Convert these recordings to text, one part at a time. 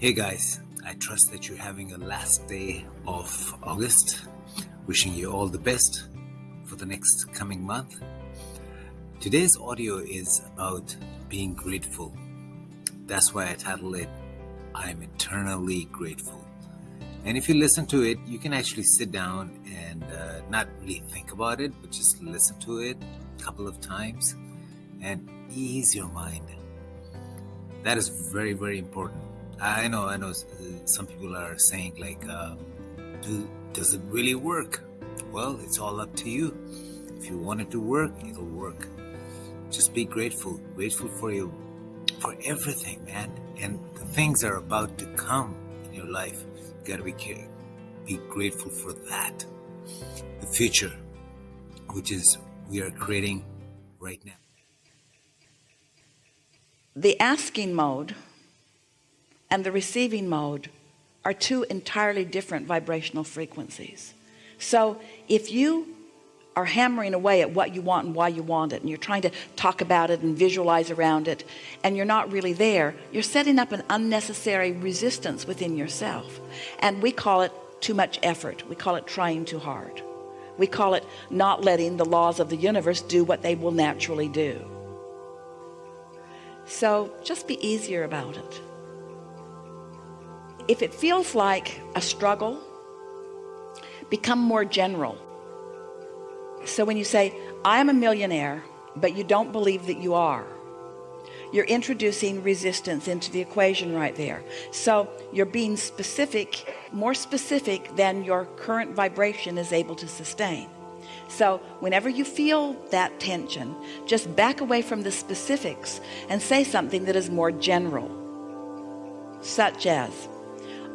Hey guys, I trust that you're having a last day of August. Wishing you all the best for the next coming month. Today's audio is about being grateful. That's why I titled it I'm Eternally Grateful. And if you listen to it, you can actually sit down and uh, not really think about it, but just listen to it a couple of times and ease your mind. That is very, very important. I know, I know some people are saying, like, uh, do, does it really work? Well, it's all up to you. If you want it to work, it'll work. Just be grateful, grateful for you, for everything, man. And the things are about to come in your life. You gotta be care, be grateful for that. The future, which is we are creating right now. The asking mode and the receiving mode are two entirely different vibrational frequencies. So if you are hammering away at what you want and why you want it and you're trying to talk about it and visualize around it and you're not really there you're setting up an unnecessary resistance within yourself. And we call it too much effort. We call it trying too hard. We call it not letting the laws of the universe do what they will naturally do. So just be easier about it if it feels like a struggle become more general. So when you say I am a millionaire but you don't believe that you are you're introducing resistance into the equation right there. So you're being specific more specific than your current vibration is able to sustain. So whenever you feel that tension just back away from the specifics and say something that is more general such as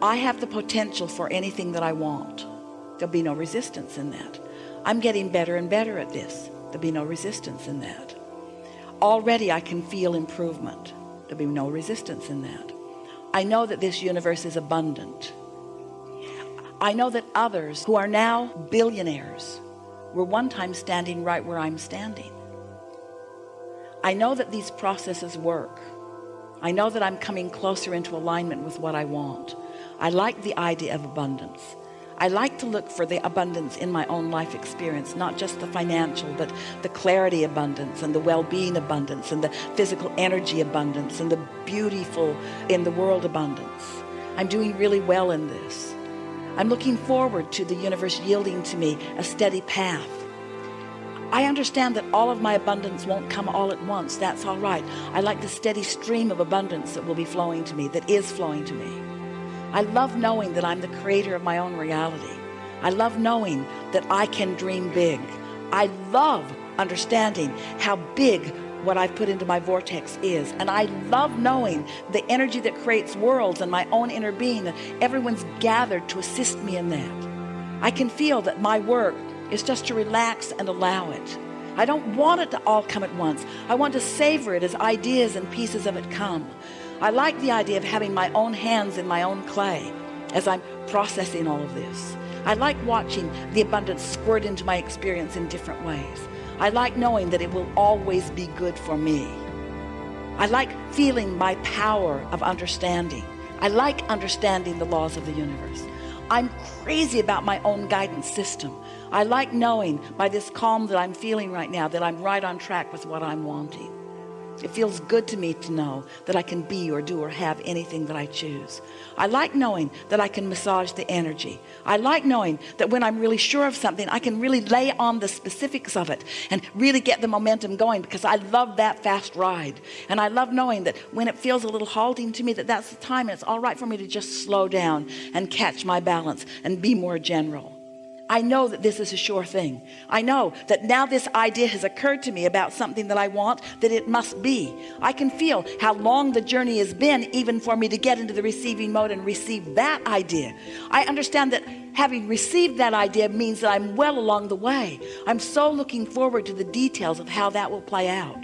I have the potential for anything that I want. There'll be no resistance in that. I'm getting better and better at this. There'll be no resistance in that. Already I can feel improvement. There'll be no resistance in that. I know that this universe is abundant. I know that others who are now billionaires were one time standing right where I'm standing. I know that these processes work. I know that I'm coming closer into alignment with what I want I like the idea of abundance. I like to look for the abundance in my own life experience not just the financial but the clarity abundance and the well-being abundance and the physical energy abundance and the beautiful in the world abundance. I'm doing really well in this. I'm looking forward to the universe yielding to me a steady path. I understand that all of my abundance won't come all at once. That's all right. I like the steady stream of abundance that will be flowing to me that is flowing to me I love knowing that I'm the creator of my own reality. I love knowing that I can dream big. I love understanding how big what I've put into my vortex is. And I love knowing the energy that creates worlds and my own inner being. That everyone's gathered to assist me in that. I can feel that my work is just to relax and allow it. I don't want it to all come at once. I want to savor it as ideas and pieces of it come I like the idea of having my own hands in my own clay as I'm processing all of this. I like watching the abundance squirt into my experience in different ways. I like knowing that it will always be good for me. I like feeling my power of understanding. I like understanding the laws of the universe. I'm crazy about my own guidance system. I like knowing by this calm that I'm feeling right now that I'm right on track with what I'm wanting it feels good to me to know that I can be or do or have anything that I choose. I like knowing that I can massage the energy. I like knowing that when I'm really sure of something I can really lay on the specifics of it and really get the momentum going because I love that fast ride. And I love knowing that when it feels a little halting to me that that's the time and it's all right for me to just slow down and catch my balance and be more general I know that this is a sure thing. I know that now this idea has occurred to me about something that I want that it must be. I can feel how long the journey has been even for me to get into the receiving mode and receive that idea. I understand that having received that idea means that I'm well along the way. I'm so looking forward to the details of how that will play out.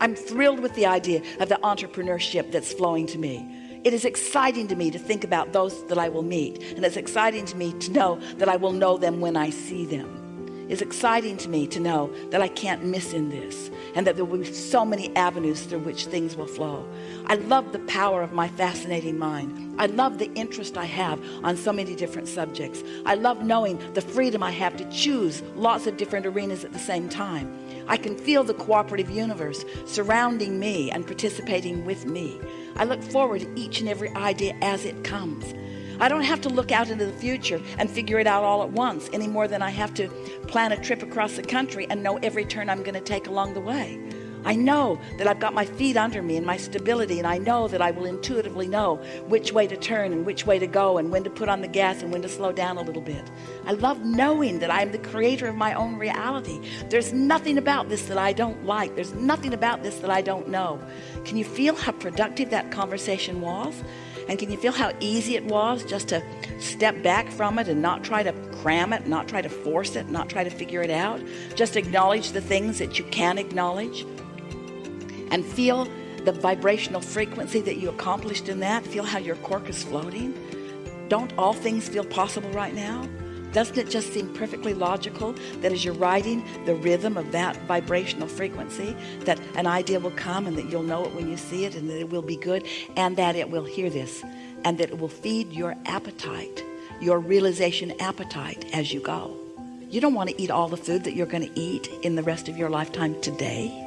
I'm thrilled with the idea of the entrepreneurship that's flowing to me it is exciting to me to think about those that I will meet and it's exciting to me to know that I will know them when I see them. It's exciting to me to know that I can't miss in this and that there will be so many avenues through which things will flow. I love the power of my fascinating mind. I love the interest I have on so many different subjects. I love knowing the freedom I have to choose lots of different arenas at the same time. I can feel the cooperative universe surrounding me and participating with me I look forward to each and every idea as it comes. I don't have to look out into the future and figure it out all at once any more than I have to plan a trip across the country and know every turn I'm going to take along the way I know that I've got my feet under me and my stability and I know that I will intuitively know which way to turn and which way to go and when to put on the gas and when to slow down a little bit. I love knowing that I'm the creator of my own reality. There's nothing about this that I don't like. There's nothing about this that I don't know. Can you feel how productive that conversation was? And can you feel how easy it was just to step back from it and not try to cram it not try to force it not try to figure it out? Just acknowledge the things that you can acknowledge and feel the vibrational frequency that you accomplished in that. Feel how your cork is floating. Don't all things feel possible right now? Doesn't it just seem perfectly logical that as you're riding the rhythm of that vibrational frequency that an idea will come and that you'll know it when you see it and that it will be good and that it will hear this and that it will feed your appetite your realization appetite as you go? You don't want to eat all the food that you're going to eat in the rest of your lifetime today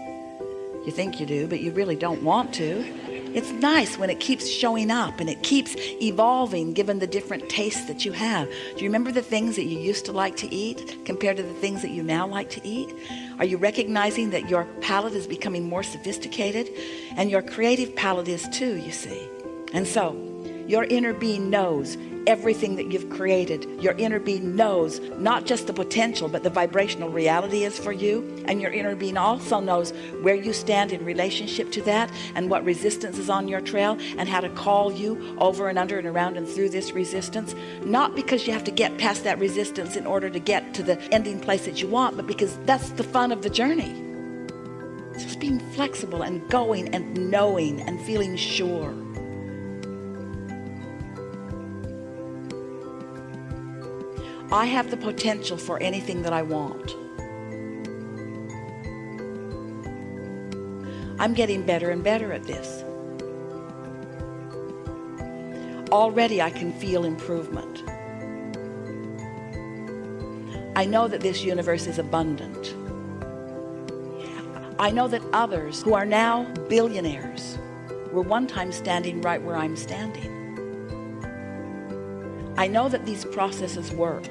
you think you do but you really don't want to. It's nice when it keeps showing up and it keeps evolving given the different tastes that you have. Do you remember the things that you used to like to eat compared to the things that you now like to eat? Are you recognizing that your palate is becoming more sophisticated? And your creative palate is too you see. And so your inner being knows everything that you've created. Your inner being knows not just the potential but the vibrational reality is for you. And your inner being also knows where you stand in relationship to that and what resistance is on your trail and how to call you over and under and around and through this resistance. Not because you have to get past that resistance in order to get to the ending place that you want but because that's the fun of the journey. Just being flexible and going and knowing and feeling sure I have the potential for anything that I want. I'm getting better and better at this. Already I can feel improvement. I know that this universe is abundant. I know that others who are now billionaires were one time standing right where I'm standing I know that these processes work.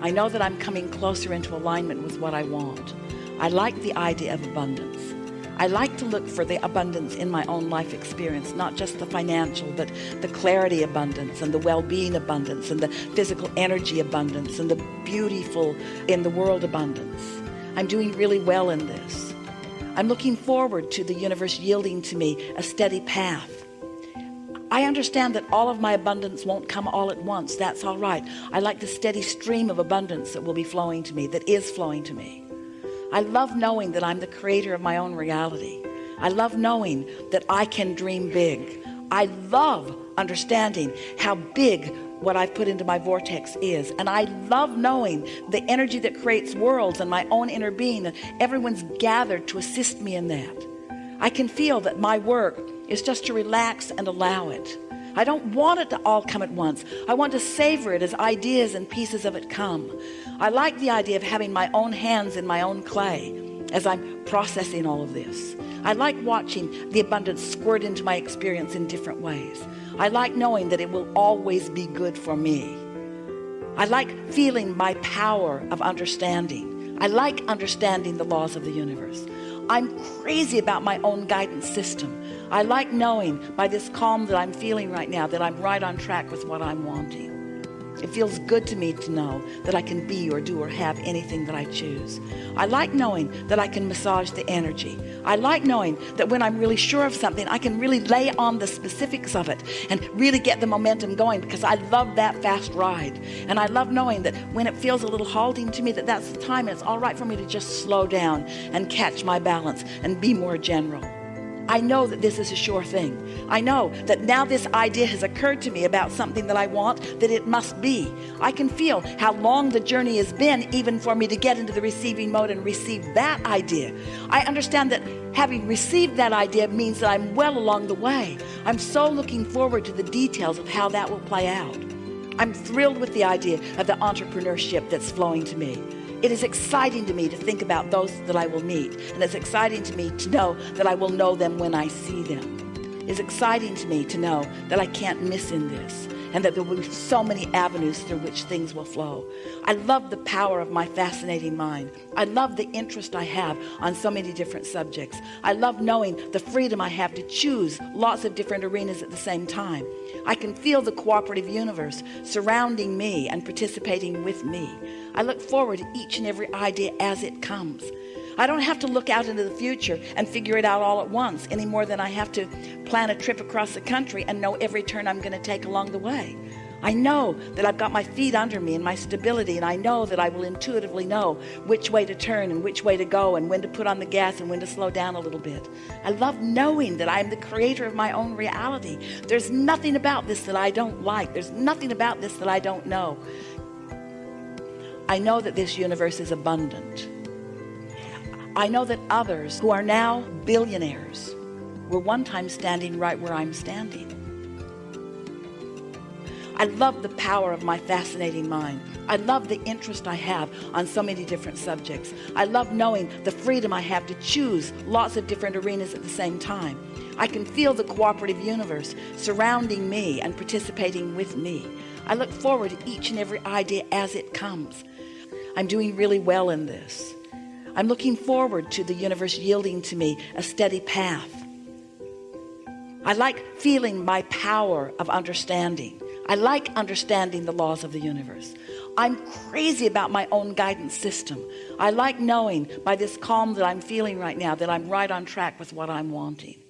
I know that I'm coming closer into alignment with what I want. I like the idea of abundance. I like to look for the abundance in my own life experience not just the financial but the clarity abundance and the well-being abundance and the physical energy abundance and the beautiful in the world abundance. I'm doing really well in this. I'm looking forward to the universe yielding to me a steady path I understand that all of my abundance won't come all at once. That's all right. I like the steady stream of abundance that will be flowing to me that is flowing to me. I love knowing that I'm the creator of my own reality. I love knowing that I can dream big. I love understanding how big what I've put into my vortex is. And I love knowing the energy that creates worlds and my own inner being. And everyone's gathered to assist me in that. I can feel that my work is just to relax and allow it. I don't want it to all come at once. I want to savor it as ideas and pieces of it come. I like the idea of having my own hands in my own clay as I'm processing all of this. I like watching the abundance squirt into my experience in different ways. I like knowing that it will always be good for me. I like feeling my power of understanding. I like understanding the laws of the universe. I'm crazy about my own guidance system I like knowing by this calm that I'm feeling right now that I'm right on track with what I'm wanting. It feels good to me to know that I can be or do or have anything that I choose. I like knowing that I can massage the energy. I like knowing that when I'm really sure of something I can really lay on the specifics of it and really get the momentum going because I love that fast ride. And I love knowing that when it feels a little halting to me that that's the time and it's all right for me to just slow down and catch my balance and be more general I know that this is a sure thing. I know that now this idea has occurred to me about something that I want that it must be. I can feel how long the journey has been even for me to get into the receiving mode and receive that idea. I understand that having received that idea means that I'm well along the way. I'm so looking forward to the details of how that will play out. I'm thrilled with the idea of the entrepreneurship that's flowing to me it is exciting to me to think about those that I will meet and it's exciting to me to know that I will know them when I see them. It's exciting to me to know that I can't miss in this and that there will be so many avenues through which things will flow. I love the power of my fascinating mind. I love the interest I have on so many different subjects. I love knowing the freedom I have to choose lots of different arenas at the same time. I can feel the cooperative universe surrounding me and participating with me I look forward to each and every idea as it comes. I don't have to look out into the future and figure it out all at once any more than I have to plan a trip across the country and know every turn I'm going to take along the way. I know that I've got my feet under me and my stability and I know that I will intuitively know which way to turn and which way to go and when to put on the gas and when to slow down a little bit. I love knowing that I'm the creator of my own reality. There's nothing about this that I don't like. There's nothing about this that I don't know I know that this universe is abundant. I know that others who are now billionaires were one time standing right where I'm standing. I love the power of my fascinating mind. I love the interest I have on so many different subjects. I love knowing the freedom I have to choose lots of different arenas at the same time. I can feel the cooperative universe surrounding me and participating with me. I look forward to each and every idea as it comes I'm doing really well in this. I'm looking forward to the universe yielding to me a steady path. I like feeling my power of understanding. I like understanding the laws of the universe. I'm crazy about my own guidance system. I like knowing by this calm that I'm feeling right now that I'm right on track with what I'm wanting